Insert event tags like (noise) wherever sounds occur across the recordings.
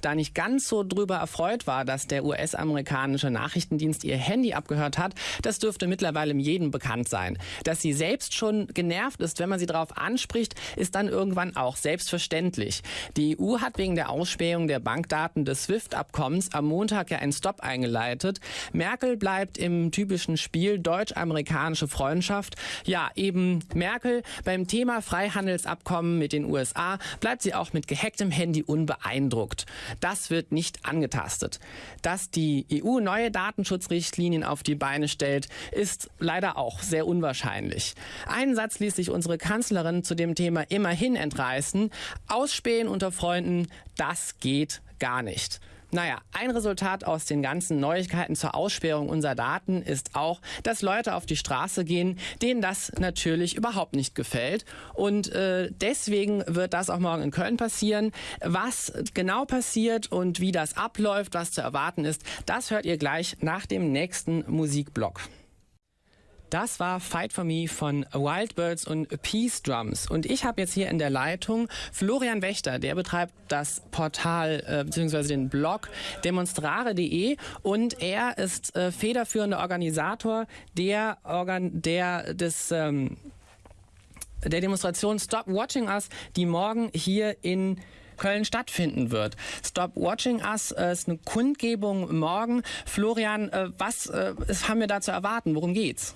da nicht ganz so drüber erfreut war, dass der US-amerikanische Nachrichtendienst ihr Handy abgehört hat, das dürfte mittlerweile jedem bekannt sein. Dass sie selbst schon genervt ist, wenn man sie darauf anspricht, ist dann irgendwann auch selbstverständlich. Die EU hat wegen der Ausspähung der Bankdaten des SWIFT-Abkommens am Montag ja einen Stopp eingeleitet. Merkel bleibt im typischen Spiel deutsch-amerikanische Freundschaft. Ja, eben Merkel beim Thema Freihandelsabkommen mit den USA bleibt sie auch mit gehacktem Handy unbeeindruckt. Das wird nicht angetastet. Dass die EU neue Datenschutzrichtlinien auf die Beine stellt, ist leider auch sehr unwahrscheinlich. Einen Satz ließ sich unsere Kanzlerin zu dem Thema immerhin entreißen. Ausspähen unter Freunden, das geht gar nicht. Naja, ein Resultat aus den ganzen Neuigkeiten zur Aussperrung unserer Daten ist auch, dass Leute auf die Straße gehen, denen das natürlich überhaupt nicht gefällt. Und äh, deswegen wird das auch morgen in Köln passieren. Was genau passiert und wie das abläuft, was zu erwarten ist, das hört ihr gleich nach dem nächsten Musikblock. Das war Fight for Me von Wildbirds und Peace Drums. Und ich habe jetzt hier in der Leitung Florian Wächter, der betreibt das Portal äh, bzw. den Blog demonstrare.de und er ist äh, federführender Organisator der, Organ der des ähm, der Demonstration Stop Watching Us, die morgen hier in Köln stattfinden wird. Stop Watching Us äh, ist eine Kundgebung morgen. Florian, äh, was äh, haben wir da zu erwarten? Worum geht's?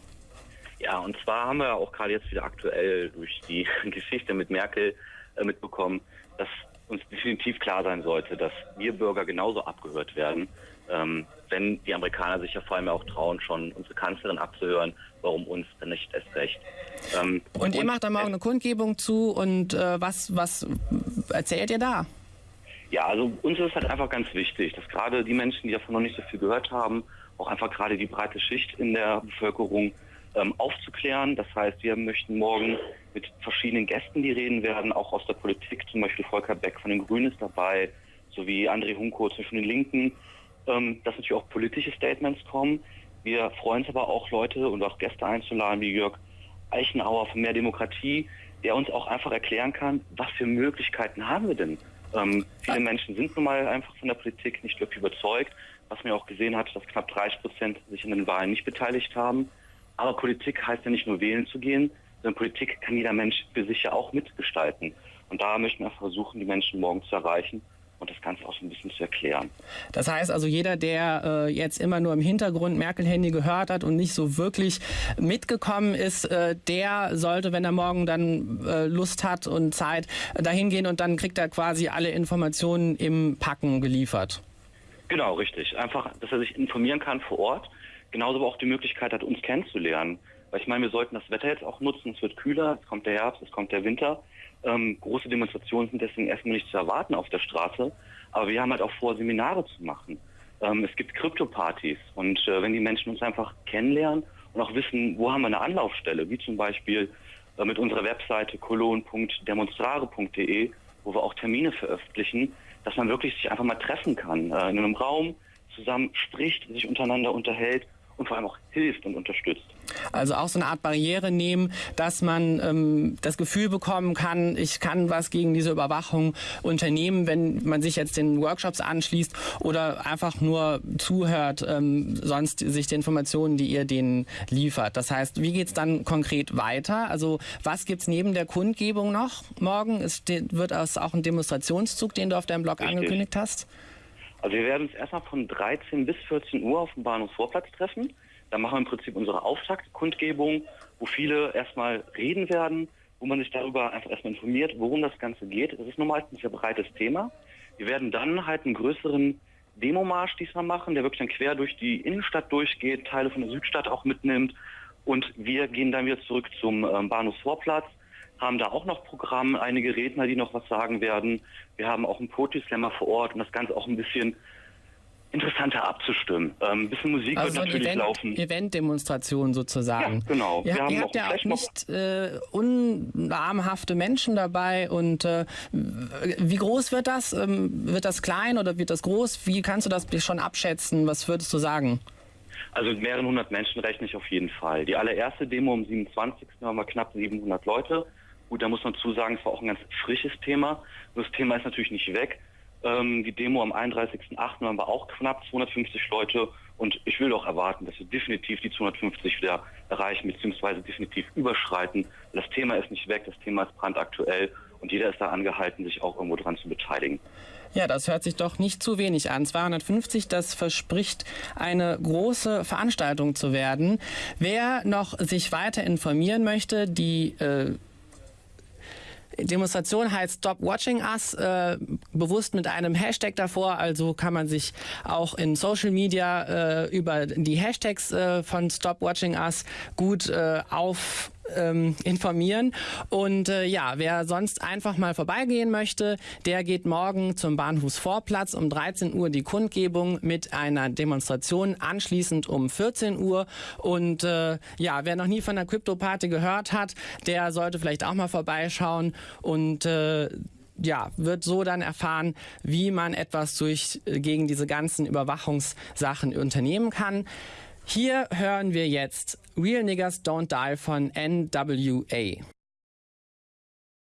Ja, und zwar haben wir auch gerade jetzt wieder aktuell durch die (laughs) Geschichte mit Merkel äh, mitbekommen, dass uns definitiv klar sein sollte, dass wir Bürger genauso abgehört werden, ähm, wenn die Amerikaner sich ja vor allem auch trauen, schon unsere Kanzlerin abzuhören, warum uns dann nicht erst recht. Ähm, und, und ihr macht da morgen eine Kundgebung zu und äh, was, was erzählt ihr da? Ja, also uns ist halt einfach ganz wichtig, dass gerade die Menschen, die davon noch nicht so viel gehört haben, auch einfach gerade die breite Schicht in der Bevölkerung ähm, aufzuklären. Das heißt, wir möchten morgen mit verschiedenen Gästen, die reden werden, auch aus der Politik, zum Beispiel Volker Beck von den Grünen ist dabei, sowie André Hunko zwischen den Linken, ähm, dass natürlich auch politische Statements kommen. Wir freuen uns aber auch Leute und auch Gäste einzuladen, wie Jörg Eichenauer von Mehr Demokratie, der uns auch einfach erklären kann, was für Möglichkeiten haben wir denn. Ähm, viele Menschen sind nun mal einfach von der Politik nicht wirklich überzeugt, was man auch gesehen hat, dass knapp 30 Prozent sich an den Wahlen nicht beteiligt haben. Aber Politik heißt ja nicht nur wählen zu gehen, sondern Politik kann jeder Mensch für sich ja auch mitgestalten. Und da möchten wir versuchen, die Menschen morgen zu erreichen und das Ganze auch so ein bisschen zu erklären. Das heißt also, jeder, der äh, jetzt immer nur im Hintergrund Merkel-Handy gehört hat und nicht so wirklich mitgekommen ist, äh, der sollte, wenn er morgen dann äh, Lust hat und Zeit, dahin gehen und dann kriegt er quasi alle Informationen im Packen geliefert. Genau, richtig. Einfach, dass er sich informieren kann vor Ort genauso aber auch die Möglichkeit hat, uns kennenzulernen. Weil ich meine, wir sollten das Wetter jetzt auch nutzen. Es wird kühler, es kommt der Herbst, es kommt der Winter. Ähm, große Demonstrationen sind deswegen erstmal nicht zu erwarten auf der Straße. Aber wir haben halt auch vor, Seminare zu machen. Ähm, es gibt Krypto-Partys. Und äh, wenn die Menschen uns einfach kennenlernen und auch wissen, wo haben wir eine Anlaufstelle, wie zum Beispiel äh, mit unserer Webseite cologne.demonstrare.de, wo wir auch Termine veröffentlichen, dass man wirklich sich einfach mal treffen kann, äh, in einem Raum zusammen spricht, sich untereinander unterhält und vor allem auch hilft und unterstützt. Also auch so eine Art Barriere nehmen, dass man ähm, das Gefühl bekommen kann, ich kann was gegen diese Überwachung unternehmen, wenn man sich jetzt den Workshops anschließt oder einfach nur zuhört, ähm, sonst sich die Informationen, die ihr denen liefert. Das heißt, wie geht es dann konkret weiter? Also was gibt es neben der Kundgebung noch morgen? Es wird es auch ein Demonstrationszug, den du auf deinem Blog Richtig. angekündigt hast? Also wir werden uns erstmal von 13 bis 14 Uhr auf dem Bahnhofsvorplatz treffen. Da machen wir im Prinzip unsere Auftaktkundgebung, wo viele erstmal reden werden, wo man sich darüber einfach erstmal informiert, worum das Ganze geht. Das ist normal ein sehr breites Thema. Wir werden dann halt einen größeren Demomarsch diesmal machen, der wirklich dann quer durch die Innenstadt durchgeht, Teile von der Südstadt auch mitnimmt. Und wir gehen dann wieder zurück zum ähm, Bahnhofsvorplatz haben da auch noch Programm, einige Redner, die noch was sagen werden. Wir haben auch einen Poetry Slammer vor Ort, um das Ganze auch ein bisschen interessanter abzustimmen. Ähm, ein bisschen Musik also wird natürlich Event, laufen. Event-Demonstration sozusagen. Ja, genau. Ihr, ihr habt ja auch nicht äh, unnahmhafte Menschen dabei und äh, wie groß wird das? Ähm, wird das klein oder wird das groß? Wie kannst du das schon abschätzen? Was würdest du sagen? Also mit mehreren hundert Menschen rechne ich auf jeden Fall. Die allererste Demo am 27. haben wir knapp 700 Leute. Gut, da muss man zu sagen, es war auch ein ganz frisches Thema. Das Thema ist natürlich nicht weg. Ähm, die Demo am 31.08. waren wir auch knapp 250 Leute. Und ich will doch erwarten, dass wir definitiv die 250 wieder erreichen, beziehungsweise definitiv überschreiten. Das Thema ist nicht weg, das Thema ist brandaktuell und jeder ist da angehalten, sich auch irgendwo dran zu beteiligen. Ja, das hört sich doch nicht zu wenig an. 250, das verspricht eine große Veranstaltung zu werden. Wer noch sich weiter informieren möchte, die äh, Demonstration heißt Stop Watching Us, äh, bewusst mit einem Hashtag davor. Also kann man sich auch in Social Media äh, über die Hashtags äh, von Stop Watching Us gut äh, auf ähm, informieren. Und äh, ja, wer sonst einfach mal vorbeigehen möchte, der geht morgen zum Bahnhofsvorplatz um 13 Uhr die Kundgebung mit einer Demonstration, anschließend um 14 Uhr. Und äh, ja, wer noch nie von der Crypto-Party gehört hat, der sollte vielleicht auch mal vorbeischauen und äh, ja, wird so dann erfahren, wie man etwas durch, äh, gegen diese ganzen Überwachungssachen unternehmen kann. Hier hören wir jetzt Real Niggas Don't Die von NWA.